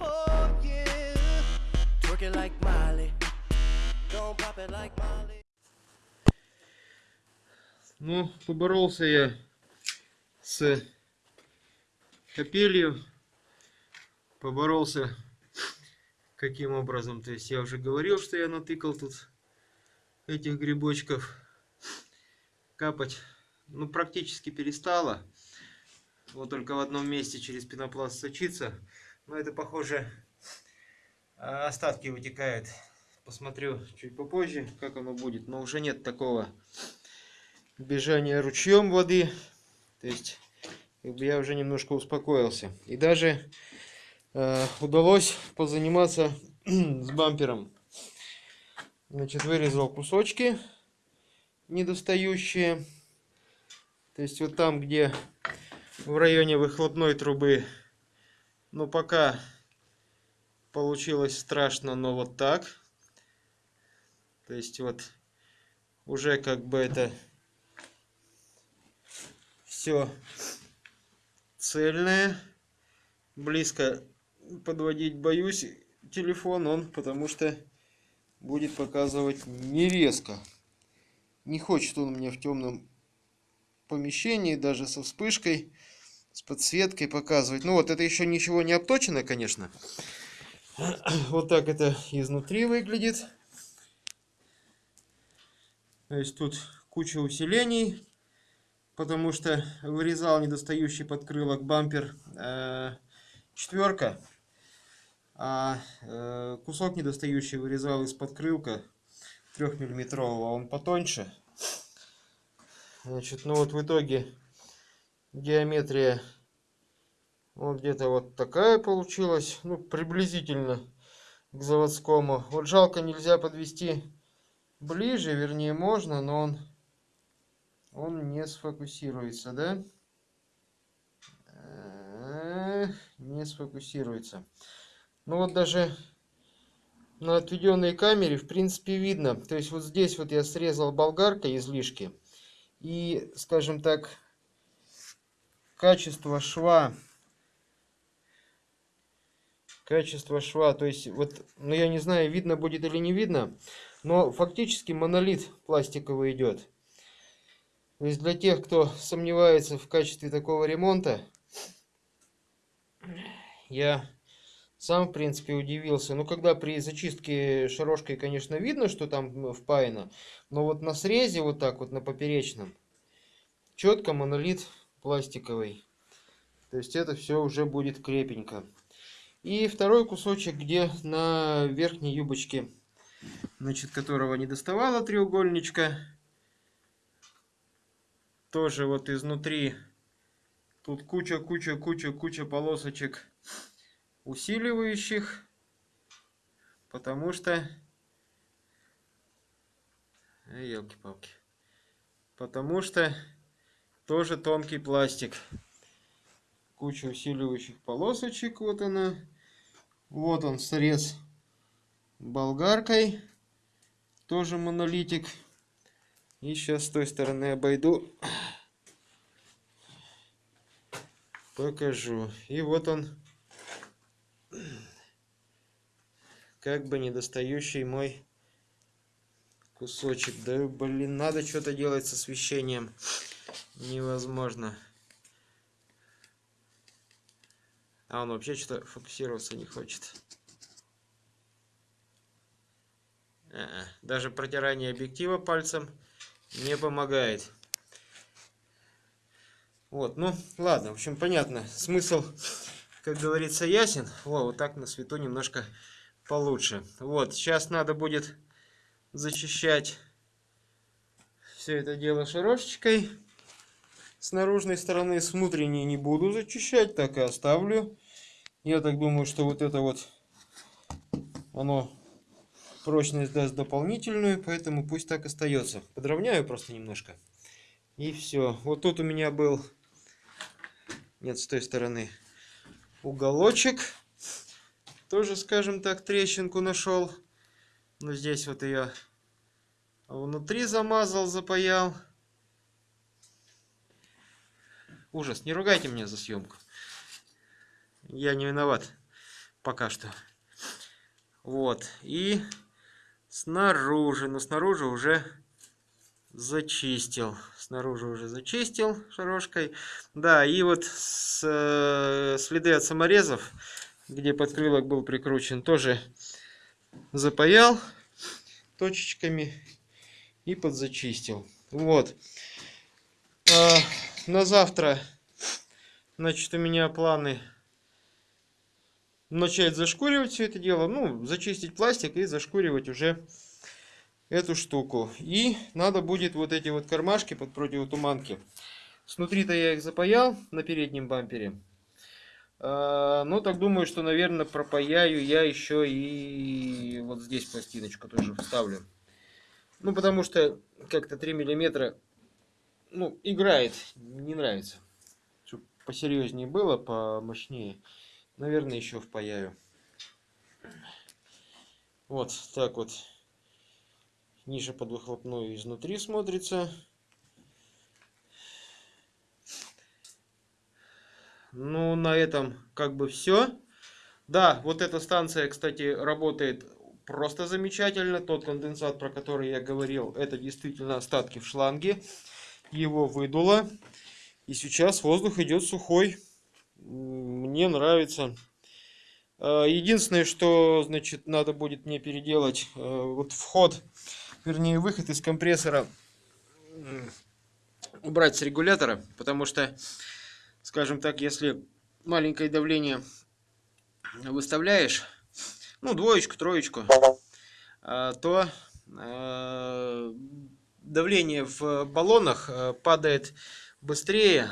Oh. Ну, поборолся я с капелью. Поборолся каким образом. То есть я уже говорил, что я натыкал тут этих грибочков. Капать, ну, практически перестала. Вот только в одном месте через пенопласт сочится. Но это, похоже, а, остатки вытекают. Посмотрю чуть попозже, как оно будет. Но уже нет такого бежания ручьем воды. То есть я уже немножко успокоился. И даже э, удалось позаниматься с бампером. Значит, вырезал кусочки недостающие. То есть вот там, где в районе выхлопной трубы, ну пока получилось страшно, но вот так. То есть вот уже как бы это все цельное. Близко подводить боюсь телефон он, потому что будет показывать не резко. Не хочет он мне в темном помещении, даже со вспышкой, с подсветкой показывать. Ну вот, это еще ничего не обточено, конечно. Вот так это изнутри выглядит. То есть тут куча усилений, потому что вырезал недостающий подкрылок бампер э, четверка, а э, кусок недостающий вырезал из подкрылка 3 миллиметрового, он потоньше. Значит, ну вот в итоге геометрия вот где-то вот такая получилась, ну приблизительно к заводскому. Вот жалко нельзя подвести ближе, вернее можно, но он он не сфокусируется, да? Не сфокусируется. Ну вот даже на отведенной камере в принципе видно. То есть вот здесь вот я срезал болгаркой излишки. И, скажем так, качество шва качество шва то есть вот ну я не знаю видно будет или не видно но фактически монолит пластиковый идет. То есть для тех, кто сомневается в качестве такого ремонта, я сам, в принципе, удивился. Ну, когда при зачистке шарошкой, конечно, видно, что там впаяно, но вот на срезе, вот так вот, на поперечном, четко монолит пластиковый. То есть это все уже будет крепенько. И второй кусочек, где на верхней юбочке, значит, которого не доставала треугольничка, тоже вот изнутри тут куча, куча, куча, куча полосочек усиливающих, потому что, елки-палки, потому что тоже тонкий пластик. Куча усиливающих полосочек, вот она. Вот он срез болгаркой, тоже монолитик. И сейчас с той стороны обойду. Покажу. И вот он. Как бы недостающий мой кусочек. Да блин, надо что-то делать с освещением. Невозможно. А он вообще что-то фокусироваться не хочет. Даже протирание объектива пальцем не помогает. Вот, ну, ладно, в общем, понятно. Смысл, как говорится, ясен. Во, вот так на свету немножко получше. Вот, сейчас надо будет зачищать все это дело шарошечкой. С наружной стороны, с внутренней не буду зачищать, так и оставлю. Я так думаю, что вот это вот, оно прочность даст дополнительную, поэтому пусть так остается. Подровняю просто немножко. И все. Вот тут у меня был, нет, с той стороны, уголочек. Тоже, скажем так, трещинку нашел. Но здесь вот ее внутри замазал, запаял. ужас. Не ругайте меня за съемку. Я не виноват. Пока что. Вот. И снаружи. Но снаружи уже зачистил. Снаружи уже зачистил шарошкой. Да, и вот с, э, следы от саморезов, где подкрылок был прикручен, тоже запаял точечками и подзачистил. Вот. А, на завтра, значит, у меня планы начать зашкуривать все это дело. Ну, зачистить пластик и зашкуривать уже эту штуку. И надо будет вот эти вот кармашки под противотуманки. Снутри-то я их запаял на переднем бампере. А, ну, так думаю, что, наверное, пропаяю я еще и вот здесь пластиночку тоже вставлю. Ну, потому что как-то 3 миллиметра, ну, играет, не нравится. Чтобы посерьезнее было, помощнее. Наверное, еще впаяю. Вот так вот ниша под выхлопную изнутри смотрится. Ну, на этом как бы все. Да, вот эта станция, кстати, работает просто замечательно. Тот конденсат, про который я говорил, это действительно остатки в шланге. Его выдуло. И сейчас воздух идет сухой. Мне нравится. А, единственное, что, значит, надо будет мне переделать, э, вот вход, вернее, выход из компрессора убрать с регулятора, потому что, скажем так, если маленькое давление выставляешь, ну, двоечку, троечку, а, то э, давление в баллонах э, падает быстрее,